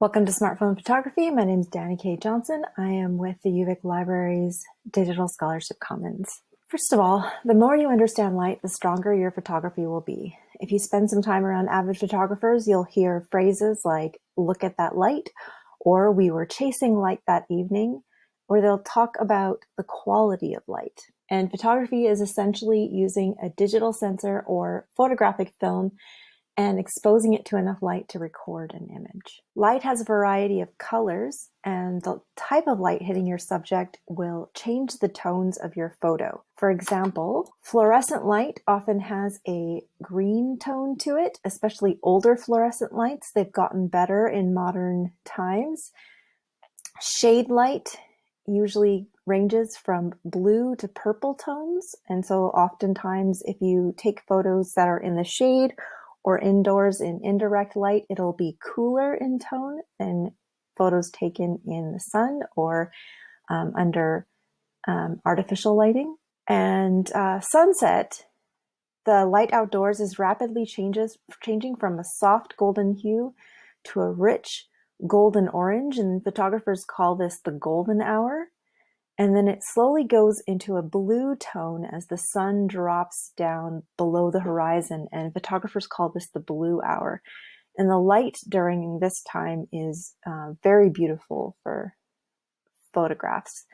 Welcome to Smartphone Photography. My name is Danny K. Johnson. I am with the UVic Library's Digital Scholarship Commons. First of all, the more you understand light, the stronger your photography will be. If you spend some time around avid photographers, you'll hear phrases like, look at that light, or we were chasing light that evening, or they'll talk about the quality of light. And photography is essentially using a digital sensor or photographic film and exposing it to enough light to record an image. Light has a variety of colors and the type of light hitting your subject will change the tones of your photo. For example, fluorescent light often has a green tone to it, especially older fluorescent lights. They've gotten better in modern times. Shade light usually ranges from blue to purple tones. And so oftentimes if you take photos that are in the shade or indoors in indirect light, it'll be cooler in tone than photos taken in the sun or um, under um, artificial lighting. And uh, sunset, the light outdoors is rapidly changes, changing from a soft golden hue to a rich golden orange, and photographers call this the golden hour. And then it slowly goes into a blue tone as the sun drops down below the horizon. And photographers call this the blue hour. And the light during this time is uh, very beautiful for photographs.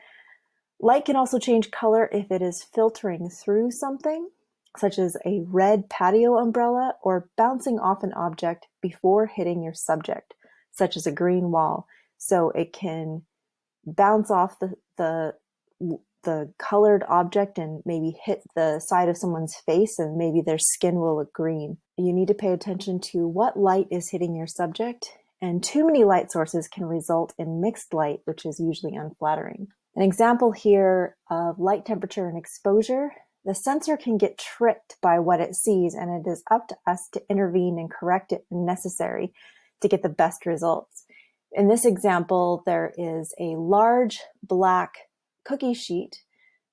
Light can also change color if it is filtering through something, such as a red patio umbrella or bouncing off an object before hitting your subject, such as a green wall. So it can bounce off the, the the colored object and maybe hit the side of someone's face and maybe their skin will look green. You need to pay attention to what light is hitting your subject and too many light sources can result in mixed light, which is usually unflattering. An example here of light temperature and exposure, the sensor can get tricked by what it sees and it is up to us to intervene and correct it when necessary to get the best results. In this example, there is a large black cookie sheet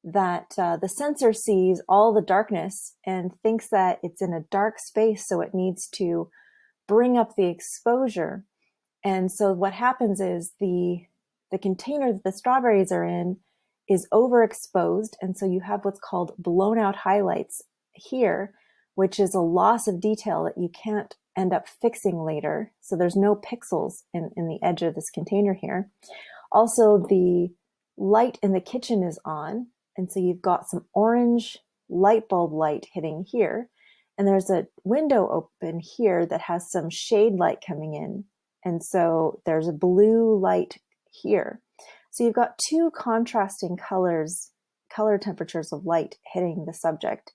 that uh, the sensor sees all the darkness and thinks that it's in a dark space, so it needs to bring up the exposure. And so what happens is the, the container that the strawberries are in is overexposed, and so you have what's called blown out highlights here, which is a loss of detail that you can't end up fixing later. So there's no pixels in, in the edge of this container here. Also, the light in the kitchen is on. And so you've got some orange light bulb light hitting here. And there's a window open here that has some shade light coming in. And so there's a blue light here. So you've got two contrasting colors, color temperatures of light hitting the subject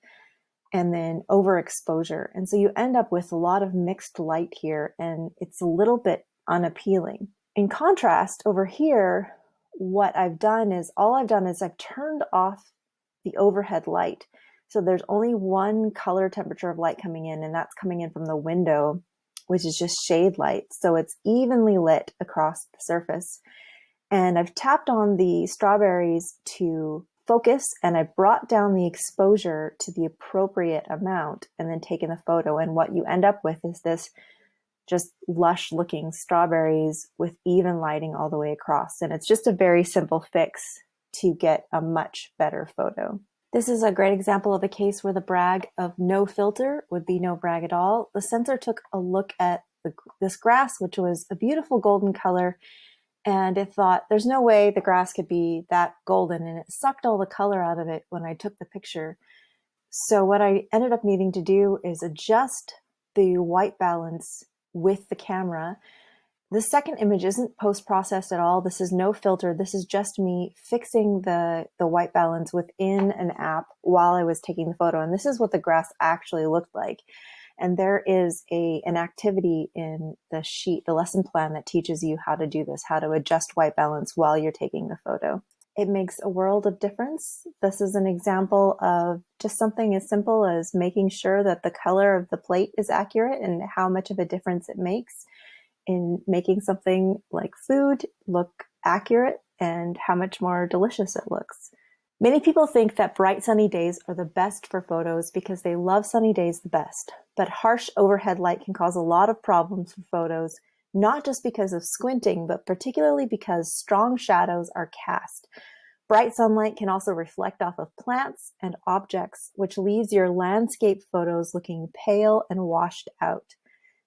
and then overexposure. And so you end up with a lot of mixed light here and it's a little bit unappealing. In contrast, over here, what I've done is all I've done is I've turned off the overhead light. So there's only one color temperature of light coming in and that's coming in from the window, which is just shade light. So it's evenly lit across the surface. And I've tapped on the strawberries to focus and I brought down the exposure to the appropriate amount and then taken the photo. And what you end up with is this just lush looking strawberries with even lighting all the way across. And it's just a very simple fix to get a much better photo. This is a great example of a case where the brag of no filter would be no brag at all. The sensor took a look at the, this grass, which was a beautiful golden color, and it thought there's no way the grass could be that golden, and it sucked all the color out of it when I took the picture. So what I ended up needing to do is adjust the white balance with the camera. The second image isn't post-processed at all. This is no filter. This is just me fixing the, the white balance within an app while I was taking the photo. And this is what the grass actually looked like. And there is a, an activity in the sheet, the lesson plan that teaches you how to do this, how to adjust white balance while you're taking the photo. It makes a world of difference. This is an example of just something as simple as making sure that the color of the plate is accurate and how much of a difference it makes in making something like food look accurate and how much more delicious it looks. Many people think that bright sunny days are the best for photos because they love sunny days the best, but harsh overhead light can cause a lot of problems for photos not just because of squinting, but particularly because strong shadows are cast. Bright sunlight can also reflect off of plants and objects, which leaves your landscape photos looking pale and washed out.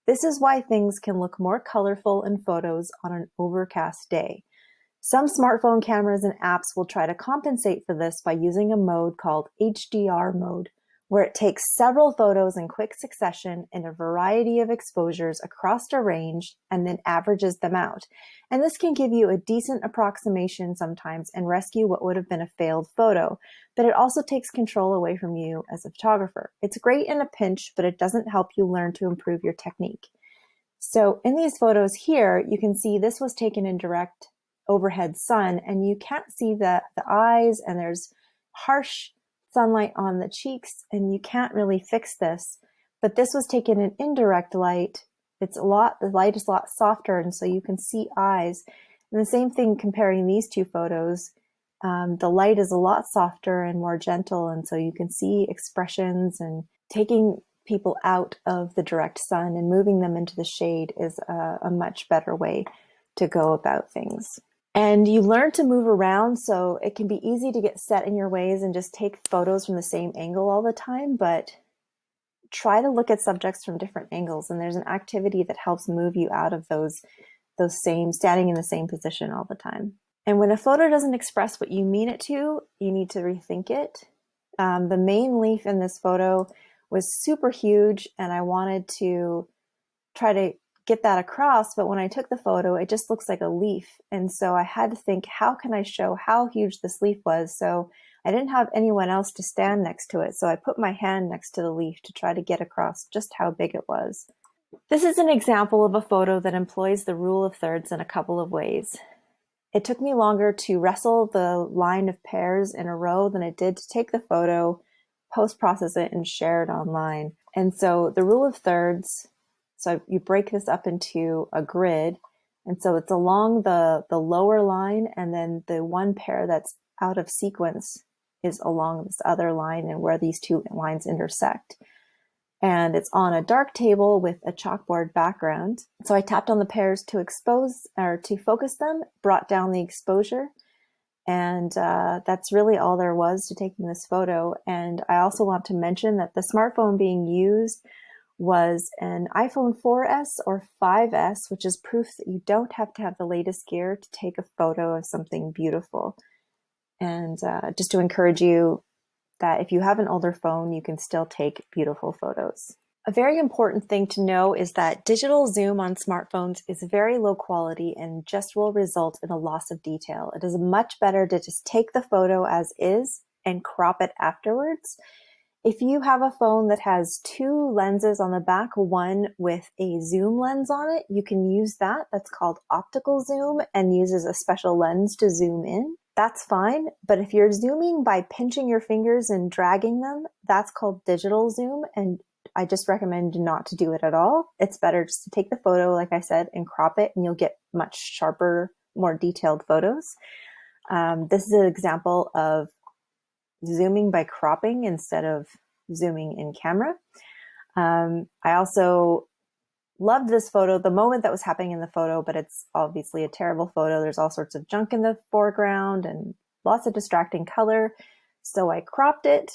This is why things can look more colorful in photos on an overcast day. Some smartphone cameras and apps will try to compensate for this by using a mode called HDR mode, where it takes several photos in quick succession in a variety of exposures across a range and then averages them out. And this can give you a decent approximation sometimes and rescue what would have been a failed photo, but it also takes control away from you as a photographer. It's great in a pinch, but it doesn't help you learn to improve your technique. So in these photos here, you can see this was taken in direct overhead sun and you can't see the, the eyes and there's harsh sunlight on the cheeks and you can't really fix this. But this was taken in indirect light. It's a lot, the light is a lot softer and so you can see eyes. And the same thing comparing these two photos, um, the light is a lot softer and more gentle and so you can see expressions and taking people out of the direct sun and moving them into the shade is a, a much better way to go about things. And you learn to move around, so it can be easy to get set in your ways and just take photos from the same angle all the time, but try to look at subjects from different angles. And there's an activity that helps move you out of those, those same, standing in the same position all the time. And when a photo doesn't express what you mean it to, you need to rethink it. Um, the main leaf in this photo was super huge and I wanted to try to get that across. But when I took the photo, it just looks like a leaf. And so I had to think, how can I show how huge this leaf was? So I didn't have anyone else to stand next to it. So I put my hand next to the leaf to try to get across just how big it was. This is an example of a photo that employs the rule of thirds in a couple of ways. It took me longer to wrestle the line of pairs in a row than it did to take the photo, post-process it, and share it online. And so the rule of thirds so you break this up into a grid. And so it's along the, the lower line and then the one pair that's out of sequence is along this other line and where these two lines intersect. And it's on a dark table with a chalkboard background. So I tapped on the pairs to expose or to focus them, brought down the exposure. And uh, that's really all there was to taking this photo. And I also want to mention that the smartphone being used was an iPhone 4S or 5S, which is proof that you don't have to have the latest gear to take a photo of something beautiful. And uh, just to encourage you that if you have an older phone, you can still take beautiful photos. A very important thing to know is that digital zoom on smartphones is very low quality and just will result in a loss of detail. It is much better to just take the photo as is and crop it afterwards if you have a phone that has two lenses on the back, one with a zoom lens on it, you can use that. That's called optical zoom and uses a special lens to zoom in. That's fine. But if you're zooming by pinching your fingers and dragging them, that's called digital zoom. And I just recommend not to do it at all. It's better just to take the photo, like I said, and crop it, and you'll get much sharper, more detailed photos. Um, this is an example of zooming by cropping instead of zooming in camera. Um, I also loved this photo, the moment that was happening in the photo, but it's obviously a terrible photo. There's all sorts of junk in the foreground and lots of distracting color. So I cropped it,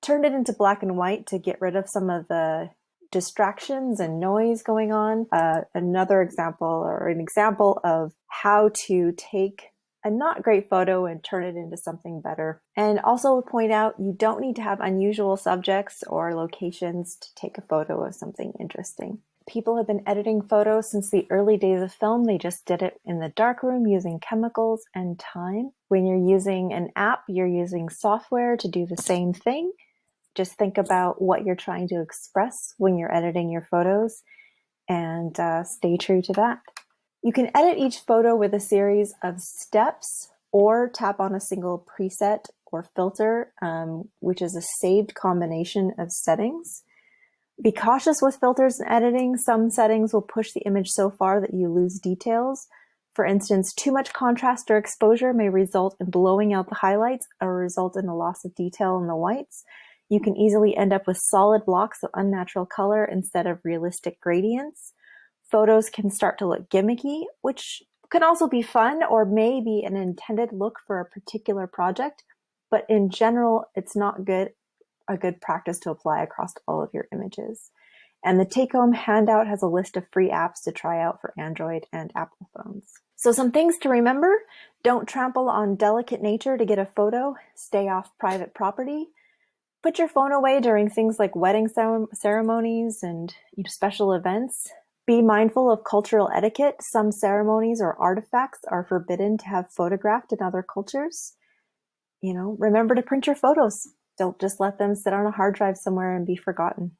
turned it into black and white to get rid of some of the distractions and noise going on. Uh, another example or an example of how to take a not great photo and turn it into something better. And also point out you don't need to have unusual subjects or locations to take a photo of something interesting. People have been editing photos since the early days of film. They just did it in the darkroom using chemicals and time. When you're using an app, you're using software to do the same thing. Just think about what you're trying to express when you're editing your photos and uh, stay true to that. You can edit each photo with a series of steps or tap on a single preset or filter, um, which is a saved combination of settings. Be cautious with filters and editing. Some settings will push the image so far that you lose details. For instance, too much contrast or exposure may result in blowing out the highlights or result in a loss of detail in the whites. You can easily end up with solid blocks of unnatural color instead of realistic gradients. Photos can start to look gimmicky, which can also be fun or maybe an intended look for a particular project, but in general, it's not good a good practice to apply across all of your images. And the take-home handout has a list of free apps to try out for Android and Apple phones. So some things to remember, don't trample on delicate nature to get a photo, stay off private property, put your phone away during things like wedding ceremonies and special events, be mindful of cultural etiquette. Some ceremonies or artifacts are forbidden to have photographed in other cultures. You know, remember to print your photos. Don't just let them sit on a hard drive somewhere and be forgotten.